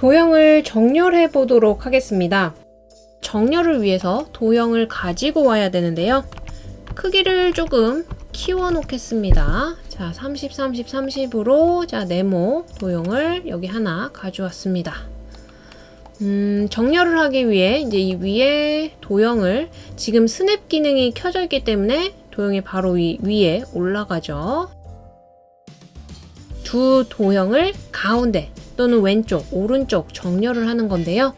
도형을 정렬해 보도록 하겠습니다. 정렬을 위해서 도형을 가지고 와야 되는데요. 크기를 조금 키워 놓겠습니다. 자, 30, 30, 30으로 자, 네모 도형을 여기 하나 가져왔습니다. 음, 정렬을 하기 위해 이제 이 위에 도형을 지금 스냅 기능이 켜져 있기 때문에 도형이 바로 위, 위에 올라가죠. 두 도형을 가운데 또는 왼쪽, 오른쪽 정렬을 하는 건데요.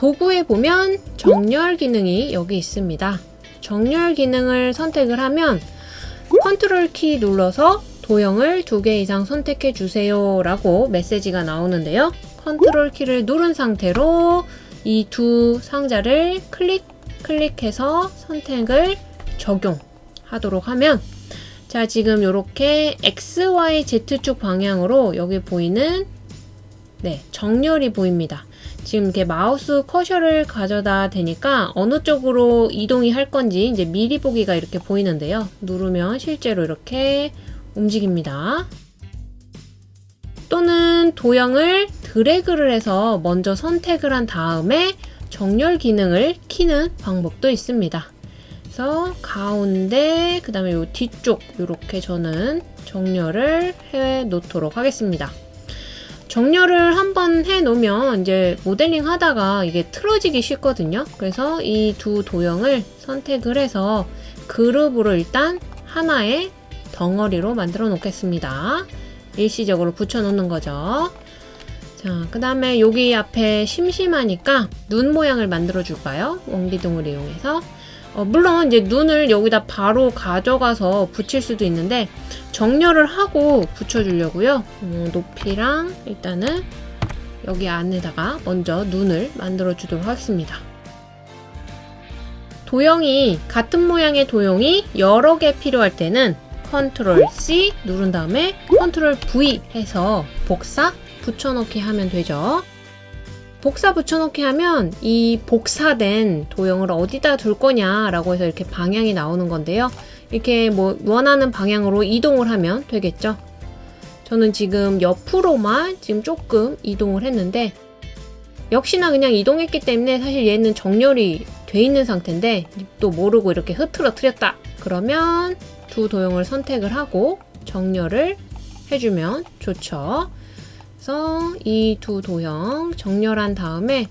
도구에 보면 정렬 기능이 여기 있습니다. 정렬 기능을 선택을 하면 컨트롤 키 눌러서 도형을 두 개 이상 선택해 주세요 라고 메시지가 나오는데요. 컨트롤 키를 누른 상태로 이 두 상자를 클릭, 클릭해서 선택을 적용하도록 하면 자 지금 이렇게 XY, Z축 방향으로 여기 보이는 네 정렬이 보입니다. 지금 이렇게 마우스 커셔를 가져다 대니까 어느 쪽으로 이동이 할 건지 이제 미리 보기가 이렇게 보이는데요. 누르면 실제로 이렇게 움직입니다. 또는 도형을 드래그를 해서 먼저 선택을 한 다음에 정렬 기능을 키는 방법도 있습니다. 그래서 가운데 그 다음에 이 뒤쪽 이렇게 저는 정렬을 해 놓도록 하겠습니다. 정렬을 한번 해 놓으면 이제 모델링 하다가 이게 틀어지기 쉽거든요. 그래서 이 두 도형을 선택을 해서 그룹으로 일단 하나의 덩어리로 만들어 놓겠습니다. 일시적으로 붙여 놓는 거죠. 자, 그 다음에 여기 앞에 심심하니까 눈 모양을 만들어 줄까요? 원기둥을 이용해서. 어, 물론 이제 눈을 여기다 바로 가져가서 붙일 수도 있는데 정렬을 하고 붙여주려고요. 어, 높이랑 일단은 여기 안에다가 먼저 눈을 만들어 주도록 하겠습니다. 도형이 같은 모양의 도형이 여러 개 필요할 때는 컨트롤 C 누른 다음에 컨트롤 V 해서 복사 붙여넣기 하면 되죠. 복사 붙여넣기 하면 이 복사된 도형을 어디다 둘 거냐 라고 해서 이렇게 방향이 나오는 건데요. 이렇게 뭐 원하는 방향으로 이동을 하면 되겠죠. 저는 지금 옆으로만 지금 조금 이동을 했는데 역시나 그냥 이동했기 때문에 사실 얘는 정렬이 돼 있는 상태인데 또 모르고 이렇게 흐트러뜨렸다 그러면 두 도형을 선택을 하고 정렬을 해주면 좋죠. 그래서 이 두 도형 정렬한 다음에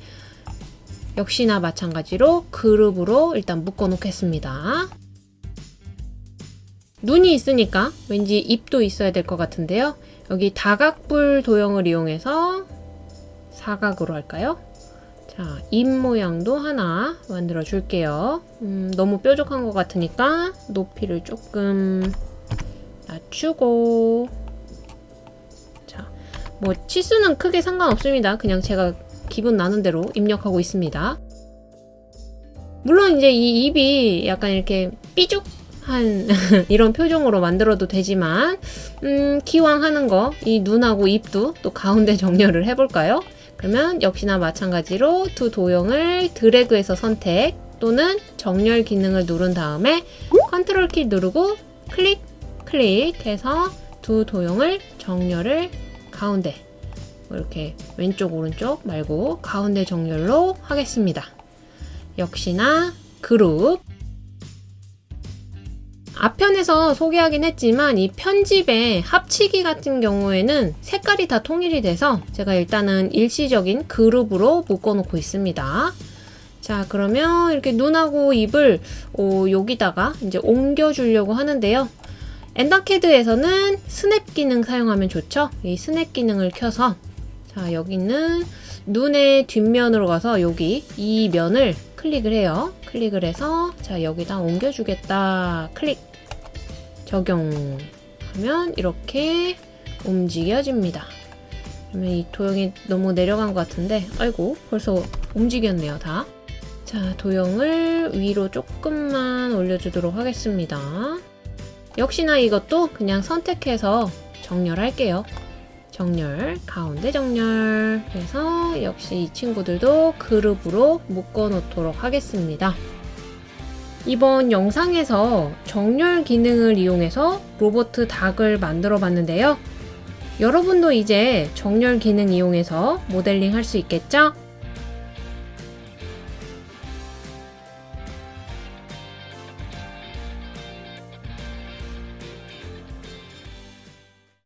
역시나 마찬가지로 그룹으로 일단 묶어 놓겠습니다. 눈이 있으니까 왠지 입도 있어야 될 것 같은데요. 여기 다각불 도형을 이용해서 사각으로 할까요? 자, 입 모양도 하나 만들어 줄게요. 음, 너무 뾰족한 것 같으니까 높이를 조금 낮추고 자, 뭐 치수는 크게 상관없습니다. 그냥 제가 기분 나는 대로 입력하고 있습니다. 물론 이제 이 입이 약간 이렇게 삐죽 한 이런 표정으로 만들어도 되지만 음, 기왕 하는 거 이 눈하고 입도 또 가운데 정렬을 해볼까요? 그러면 역시나 마찬가지로 두 도형을 드래그해서 선택 또는 정렬 기능을 누른 다음에 컨트롤 키 누르고 클릭 클릭해서 두 도형을 정렬을 가운데 이렇게 왼쪽 오른쪽 말고 가운데 정렬로 하겠습니다. 역시나 그룹 앞편에서 소개하긴 했지만 이 편집의 합치기 같은 경우에는 색깔이 다 통일이 돼서 제가 일단은 일시적인 그룹으로 묶어놓고 있습니다. 자 그러면 이렇게 눈하고 입을 어, 여기다가 이제 옮겨주려고 하는데요. 엔더캐드에서는 스냅 기능 사용하면 좋죠. 이 스냅 기능을 켜서 자 여기는 눈의 뒷면으로 가서 여기 이 면을 클릭을 해요. 클릭을 해서 자 여기다 옮겨주겠다. 클릭 적용하면 이렇게 움직여집니다. 그러면 이 도형이 너무 내려간 것 같은데 아이고 벌써 움직였네요 다. 자 도형을 위로 조금만 올려주도록 하겠습니다. 역시나 이것도 그냥 선택해서 정렬할게요. 정렬, 가운데 정렬 해서 역시 이 친구들도 그룹으로 묶어 놓도록 하겠습니다. 이번 영상에서 정렬 기능을 이용해서 로버트 닭을 만들어 봤는데요. 여러분도 이제 정렬 기능 이용해서 모델링 할 수 있겠죠?